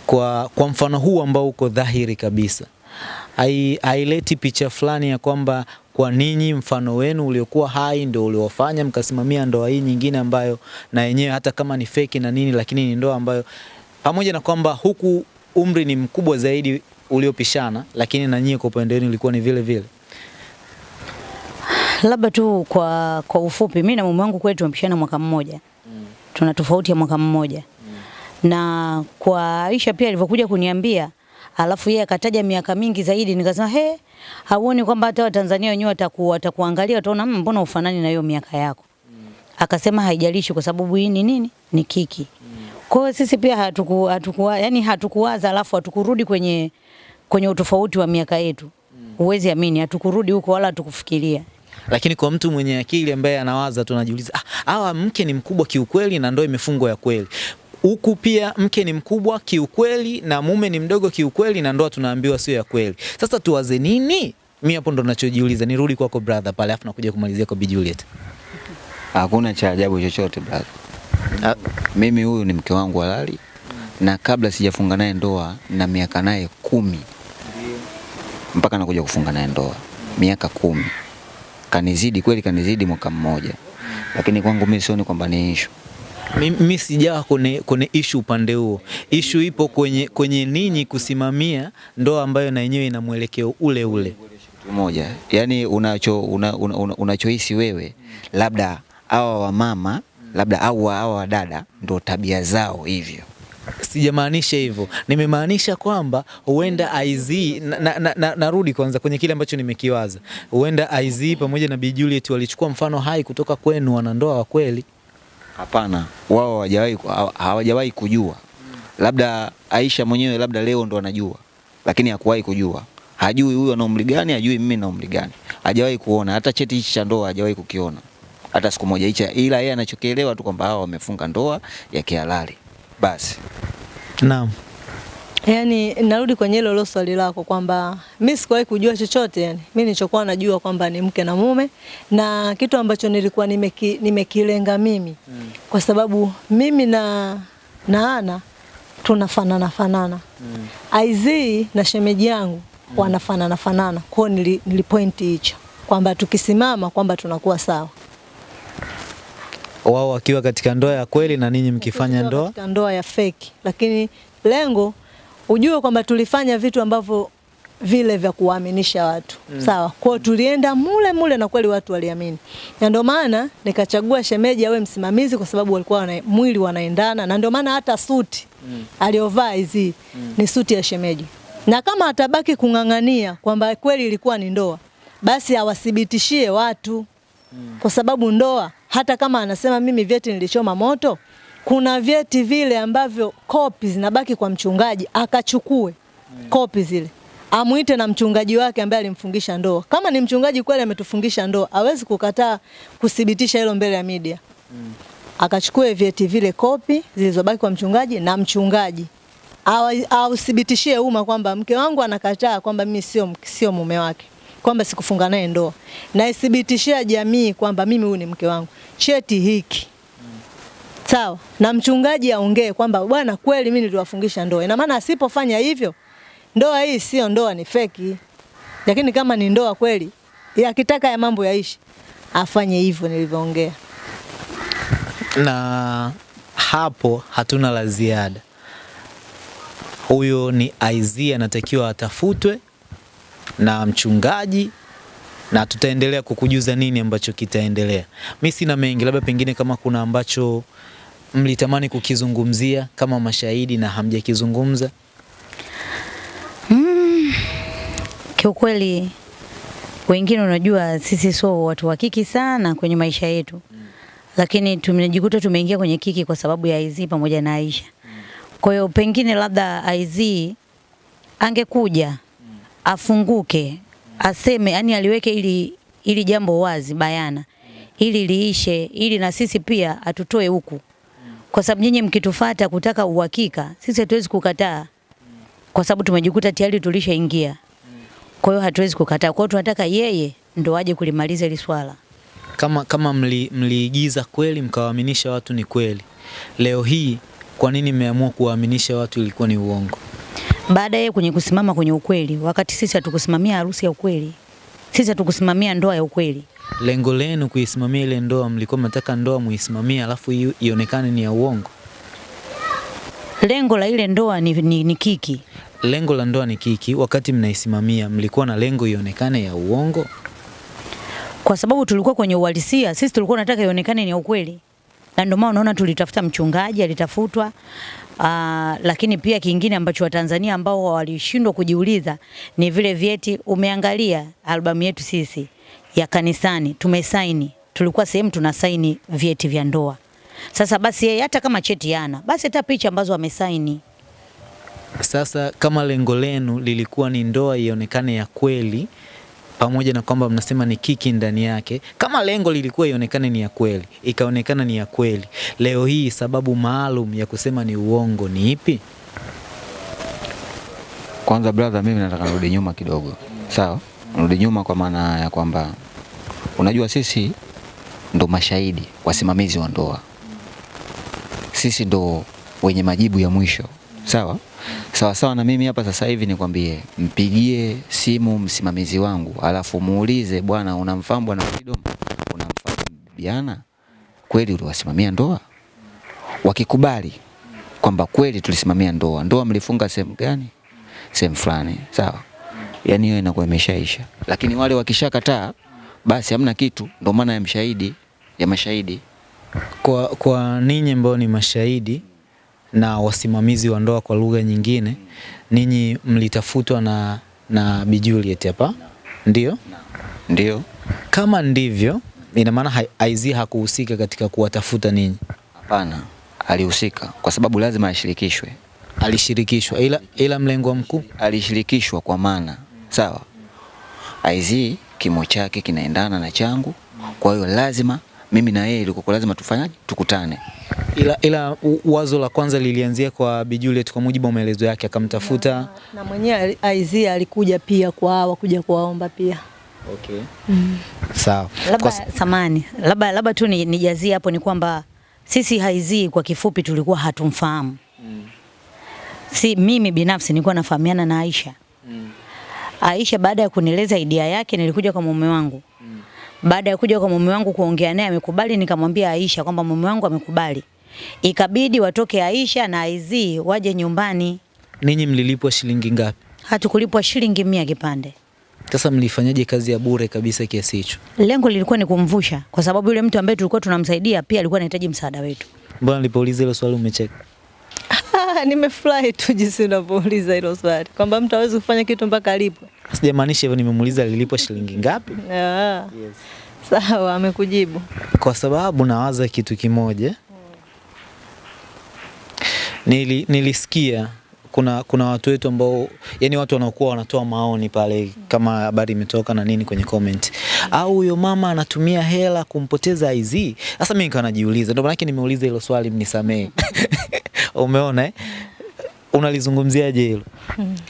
Kwa, kwa mfano huu ambao uko dhahiri kabisa, hai- haileti picha fulani ya kwamba kwa ninyi mfano wenu uliokuwa hai ndio uliofanya mkasimamia ndoa hii nyingine ambayo na yenyewe hata kama ni feki na nini, lakini ni ndoa ambayo pamoja na kwamba huku umri ni mkubwa zaidi uliopishana, lakini na nyie kwa upande wenu ilikuwa ni vile vile. Labda tu kwa, kwa ufupi, mimi na mume wangu kweli tumepishana mwaka mmoja. Tuna tofauti ya mwaka mmoja. Na kwa Aisha pia alivyokuja kuniambia alafu yeye akataja miaka mingi zaidi, nikasema he, hauoni kwamba hata Watanzania wenyewe wataku, watakuangalia wataona "Mm, mbona ufanani na hiyo miaka yako? mm. Akasema haijalishi kwa sababu hii ni nini, ni kiki. mm. Kwa hiyo sisi pia hatuku, hatuku, yani hatukuwaza alafu hatukurudi kwenye kwenye utofauti wa miaka yetu. mm. Huwezi amini, hatukurudi huko wala hatukufikiria. Lakini kwa mtu mwenye akili ambaye anawaza tunajiuliza ah, hawa mke ni mkubwa kiukweli na ndoa imefungwa ya kweli. Huku pia mke ni mkubwa kiukweli na mume ni mdogo kiukweli na ndoa tunaambiwa sio ya kweli. Sasa tuwaze nini? Mimi hapo ndo nachojiuliza. Nirudi kwako brother pale afu nakuja kumalizia kwa Bi Juliet. Hakuna cha ajabu chochote brother. Mimi huyu ni mke wangu halali na kabla sijafunga naye ndoa na miaka naye kumi mpaka nakuja kufunga naye ndoa miaka kumi. Kanizidi kweli, kanizidi mwaka mmoja, lakini kwangu mimi sioni kwamba ni issue. Mimi sijawa kwenye, kwenye ishu upande huo. Ishu ipo kwenye, kwenye ninyi kusimamia ndoa ambayo na yenyewe ina mwelekeo ule ule. Moja yani unacho una, una, una, unachohisi wewe labda hawa wamama labda au hawa wadada ndo tabia zao hivyo. Sijamaanisha hivyo, nimemaanisha kwamba huenda IZ na, na, na, na, narudi kwanza kwenye kile ambacho nimekiwaza. Huenda IZ pamoja na Bi Juliet walichukua mfano hai kutoka kwenu, wanandoa wa kweli. Hapana, wao hawajawahi hawajawahi kujua. Labda Aisha mwenyewe labda leo ndo anajua, lakini hakuwahi kujua. Hajui huyu ana umri gani, hajui mimi na umri gani, hajawahi kuona hata cheti hichi cha ndoa, hajawahi kukiona hata siku moja hicha, ila yeye anachokielewa tu kwamba hawa wamefunga ndoa ya kihalali basi. Naam. Yaani narudi kwenye hilo hilo swali lako kwamba mimi sikuwahi kujua chochote yani. Mimi nilichokuwa najua kwamba ni mke na mume na kitu ambacho nilikuwa nimeki, nimekilenga mimi mm. kwa sababu mimi na na Ana tunafanana fanana. Mm. IZ na shemeji yangu mm. wanafanana fanana. Kwa nili, nilipointi hicho kwamba tukisimama kwamba tunakuwa sawa. Wao wakiwa katika ndoa ya kweli na ninyi mkifanya ndoa katika ndoa ya fake, lakini lengo ujue kwamba tulifanya vitu ambavyo vile vya kuwaaminisha watu mm. Sawa, kwao tulienda mule mule na kweli watu waliamini, na ndio maana nikachagua shemeji awe msimamizi, kwa sababu walikuwa wana, mwili wanaendana, na ndio maana hata suti mm. aliyovaa hizi mm. ni suti ya shemeji, na kama atabaki kung'ang'ania kwamba kweli ilikuwa ni ndoa, basi awathibitishie watu mm. kwa sababu ndoa, hata kama anasema mimi vyeti nilichoma moto, kuna vyeti vile ambavyo kopi zinabaki kwa mchungaji, akachukue kopi zile amuite na mchungaji wake ambaye alimfungisha ndoa. Kama ni mchungaji kweli ametufungisha ndoa, hawezi kukataa kuthibitisha hilo mbele ya media. Akachukue vyeti vile kopi zilizobaki kwa mchungaji na mchungaji. Authibitishie umma kwamba mke wangu anakataa kwamba mimi sio sio mume wake, kwamba sikufunga naye ndoa, na ithibitishie jamii kwamba mimi huyu ni mke wangu, cheti hiki sawa, na mchungaji aongee kwamba bwana, kweli mimi niliwafungisha ndoa. Ina maana asipofanya hivyo, ndoa hii sio ndoa, ni feki. Lakini kama ni ndoa kweli, ya akitaka ya mambo yaishi, afanye hivyo nilivyoongea. na hapo hatuna la ziada. Huyo ni Aizia, anatakiwa atafutwe na mchungaji na tutaendelea kukujuza nini ambacho kitaendelea. Mi sina mengi, labda pengine kama kuna ambacho mlitamani kukizungumzia kama mashahidi na hamjakizungumza. Kiukweli wengine, unajua sisi sio watu wa kiki sana kwenye maisha yetu, lakini tumejikuta tumeingia kwenye kiki kwa sababu ya IZ pamoja na Aisha. Kwa hiyo pengine labda IZ angekuja afunguke, aseme, yani aliweke ili ili jambo wazi bayana, ili liishe, ili na sisi pia atutoe huku, kwa sababu nyinyi mkitufata kutaka uhakika, sisi hatuwezi kukataa, kwa sababu tumejikuta tayari tulishaingia. Kwa hiyo hatuwezi kukataa. Kwa hiyo tunataka yeye ndo aje kulimaliza hili swala. Kama, kama mli, mliigiza kweli mkawaaminisha watu ni kweli, leo hii kwa nini mmeamua kuwaaminisha watu ilikuwa ni uongo? Baada ya yeye kwenye kusimama kwenye ukweli, wakati sisi hatukusimamia harusi ya ukweli, sisi hatukusimamia ndoa ya ukweli. Lengo lenu kuisimamia ile ndoa, mlikuwa mnataka ndoa muisimamie, alafu ionekane ni ya uongo. Lengo la ile ndoa ni, ni, ni kiki. Lengo la ndoa ni kiki, wakati mnaisimamia mlikuwa na lengo ionekane ya uongo. kwa sababu tulikuwa kwenye uhalisia, sisi tulikuwa tunataka ionekane ni ukweli, na ndio maana unaona tulitafuta mchungaji, alitafutwa. Aa, lakini pia kingine ambacho Watanzania ambao walishindwa kujiuliza ni vile vyeti. Umeangalia albamu yetu sisi ya kanisani, tumesaini, tulikuwa sehemu tunasaini vyeti vya ndoa. Sasa basi yeye hata kama cheti yana basi hata picha ambazo amesaini Sasa kama lengo lenu lilikuwa ni ndoa ionekane ya kweli, pamoja na kwamba mnasema ni kiki ndani yake, kama lengo lilikuwa ionekane ni ya kweli, ikaonekana ni ya kweli, leo hii sababu maalum ya kusema ni uongo ni ipi? Kwanza brother, mimi nataka nirudi nyuma kidogo, sawa? Nirudi nyuma kwa maana ya kwamba unajua sisi ndo mashahidi wasimamizi wa ndoa, sisi ndo wenye majibu ya mwisho, sawa sawa sawa. Na mimi hapa sasa hivi nikwambie, mpigie simu msimamizi wangu, alafu muulize, bwana, unamfahamu bwana Freedom? Unamfahamu Biana? Kweli uliwasimamia ndoa? Wakikubali kwamba kweli tulisimamia ndoa, ndoa mlifunga sehemu gani? Sehemu fulani, sawa. Yani hiyo inakuwa imeshaisha, lakini wale wakishakataa, basi hamna kitu. Ndio maana ya mshahidi ya mashahidi. Kwa, kwa ninyi ambao ni mashahidi na wasimamizi wa ndoa kwa lugha nyingine, ninyi mlitafutwa na, na Bi Juliet hapa, ndio? Ndio, Kama ndivyo, ina maana Aizi hakuhusika katika kuwatafuta ninyi, hapana, alihusika kwa sababu lazima ashirikishwe. alishirikishwa, ila, ila mlengo mkuu Alishirikishwa kwa maana sawa, IZ kimo chake kinaendana na changu, kwa hiyo lazima mimi na yeye ilikuwa lazima tufanyaje, tukutane. ila, ila wazo la kwanza lilianzia kwa Bi Juliet kwa mujibu wa maelezo yake, akamtafuta Na na mwenyewe IZ alikuja pia kwa hawa kuja kuwaomba pia. okay. Mm. Sawa. labda samani labda labda tu ni- nijazie hapo ni kwamba sisi IZ kwa kifupi tulikuwa hatumfahamu Mm. si mimi binafsi nilikuwa nafahamiana na Aisha Aisha baada ya kunieleza idea yake nilikuja kwa mume wangu baada ya kuja kwa mume wangu kuongea naye amekubali nikamwambia Aisha kwamba mume wangu amekubali ikabidi watoke Aisha na Aizi waje nyumbani ninyi mlilipwa shilingi ngapi? hatukulipwa shilingi mia kipande Sasa mlifanyaje kazi ya bure kabisa kiasi hicho? lengo lilikuwa ni kumvusha kwa sababu yule mtu ambaye tulikuwa tunamsaidia pia alikuwa anahitaji msaada wetu Mbona nilipouliza hilo swali umecheka? Nimefurahi tu jinsi unavyouliza hilo swali kwamba mtu hawezi kufanya kitu mpaka alipwe. Sijamaanisha hivyo, nimemuuliza lilipwa shilingi ngapi, yes. Sawa, amekujibu. kwa sababu nawaza kitu kimoja. Nili, nilisikia kuna kuna watu wetu ambao yani watu wanaokuwa wanatoa maoni pale kama habari imetoka na nini kwenye comment, au huyo mama anatumia hela kumpoteza IZ. Sasa mimi nikawa najiuliza, ndio maana nimeuliza hilo swali, mnisamehe. Umeona eh? Unalizungumziaje hilo?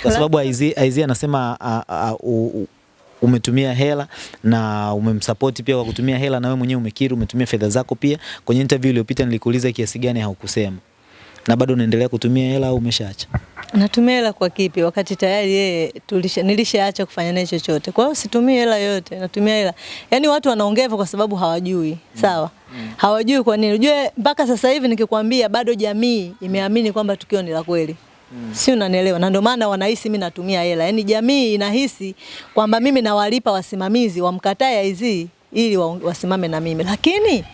Kwa sababu IZ, IZ anasema umetumia hela na umemsupport pia kwa kutumia hela, na wewe mwenyewe umekiri umetumia fedha zako pia. Kwenye interview iliyopita nilikuuliza kiasi gani, haukusema na bado unaendelea kutumia hela au umeshaacha? Natumia hela kwa kipi wakati tayari yeye tulisha nilishaacha kufanya naye chochote. Kwa hiyo situmii hela yote, natumia hela. Yaani watu wanaongea kwa sababu hawajui. mm. Sawa? Mm. Hawajui kwa nini. Unajua mpaka sasa hivi nikikwambia bado jamii imeamini kwamba tukio ni la kweli. Si unanielewa? Na ndio maana wanahisi mimi natumia hela. Yaani jamii inahisi kwamba mimi nawalipa wasimamizi wamkatae hizi ili wa- wasimame na mimi. Lakini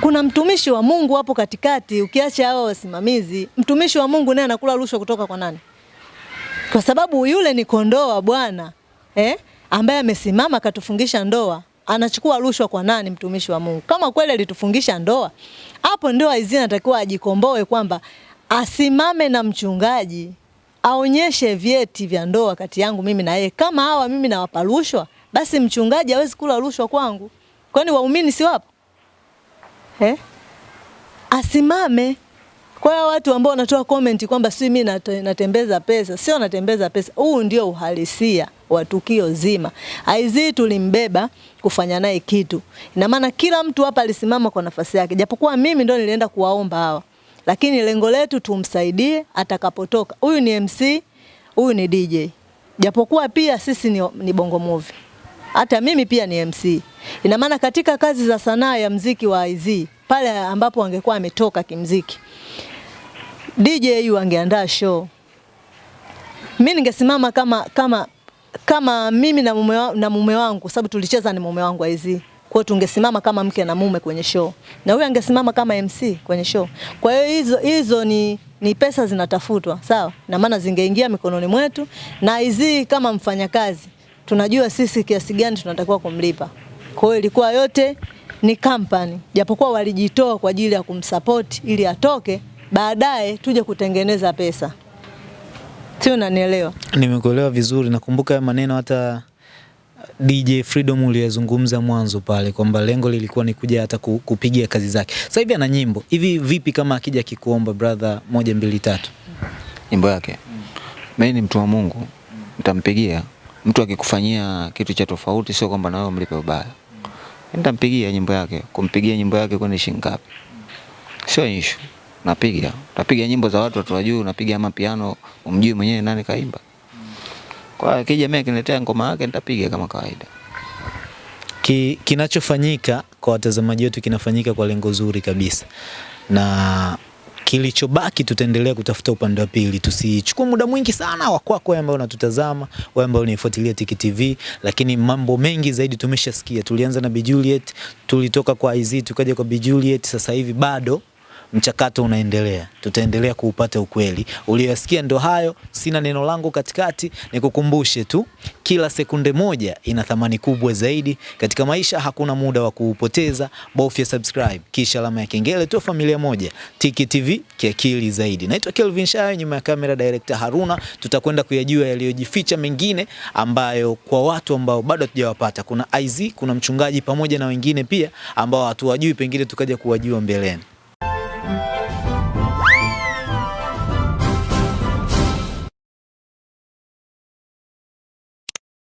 kuna mtumishi wa Mungu hapo katikati, ukiacha hao wasimamizi, mtumishi wa Mungu naye anakula rushwa kutoka kwa nani? Kwa sababu yule ni kondoo wa Bwana eh, ambaye amesimama akatufungisha ndoa. Anachukua rushwa kwa nani? Mtumishi wa Mungu. Kama kweli alitufungisha ndoa, hapo ndio Aizia anatakiwa ajikomboe kwamba asimame na mchungaji aonyeshe vyeti vya ndoa kati yangu mimi na yeye. Kama hawa mimi nawapa rushwa, basi mchungaji hawezi kula rushwa kwangu. Kwani waumini si wapo? Eh? Asimame. Kwa hiyo watu ambao wanatoa comment kwamba si mimi natembeza pesa, sio natembeza pesa. Huu ndio uhalisia wa tukio zima. Aizii tulimbeba kufanya naye kitu. Ina maana kila mtu hapa alisimama kwa nafasi yake. Japokuwa mimi ndo nilienda kuwaomba hawa. Lakini lengo letu tumsaidie atakapotoka. Huyu ni MC, huyu ni DJ. Japokuwa pia sisi ni, ni Bongo Movie. Hata mimi pia ni MC. Ina maana katika kazi za sanaa ya mziki wa IZ pale ambapo angekuwa ametoka kimziki DJ yu angeandaa show. Mimi ningesimama kama kama kama mimi na mume, wa, na mume wangu sababu tulicheza ni mume wangu hizi. Kwa hiyo tungesimama kama mke na mume kwenye show. Na huyu angesimama kama MC kwenye show. Kwa hiyo hizo hizo ni ni pesa zinatafutwa, sawa? Na maana zingeingia mikononi mwetu na hizi kama mfanyakazi tunajua sisi kiasi gani tunatakiwa kumlipa. Kwa hiyo ilikuwa yote ni company, japokuwa walijitoa kwa ajili ya kumsupport ili atoke, baadaye tuje kutengeneza pesa. Sio, unanielewa? Nimekuelewa vizuri. Nakumbuka ya maneno hata DJ Freedom uliyezungumza mwanzo pale kwamba lengo lilikuwa ni kuja hata ku- kupigia kazi zake. Sasa hivi ana nyimbo hivi, vipi kama akija kikuomba brother, moja mbili tatu? nyimbo yake. Mimi ni mtu wa Mungu, nitampigia. Mtu akikufanyia kitu cha tofauti, sio kwamba na wewe umlipe ubaya. Nitampigia nyimbo yake. Kumpigia nyimbo yake kwani shilingi ngapi? Sio issue. Napiga. Napiga nyimbo za watu watu wajui, unapiga ama piano, umjui mwenyewe nani kaimba. Kwa akija mimi akiniletea ngoma yake nitapiga kama kawaida. Ki, kinachofanyika kwa watazamaji wetu kinafanyika kwa lengo zuri kabisa, na kilichobaki tutaendelea kutafuta upande wa pili. Tusichukue muda mwingi sana wa kwako wewe ambao unatutazama, wewe ambao unaifuatilia Tiki TV, lakini mambo mengi zaidi tumeshasikia. Tulianza na Bi Juliet, tulitoka kwa IZ tukaja kwa Bi Juliet, sasa hivi bado mchakato unaendelea, tutaendelea kuupata ukweli. Uliyosikia ndo hayo, sina neno langu katikati, nikukumbushe tu, kila sekunde moja ina thamani kubwa zaidi katika maisha. Hakuna muda wa kuupoteza, bofya subscribe kisha alama ya kengele tu. Familia moja, Tiki TV kiakili zaidi. Naitwa Kelvin Shayo, nyuma ya kamera director Haruna. Tutakwenda kuyajua yaliyojificha mengine ambayo kwa watu ambao bado hatujawapata. Kuna IZ, kuna mchungaji pamoja na wengine pia ambao hatuwajui, pengine tukaja kuwajua mbeleni.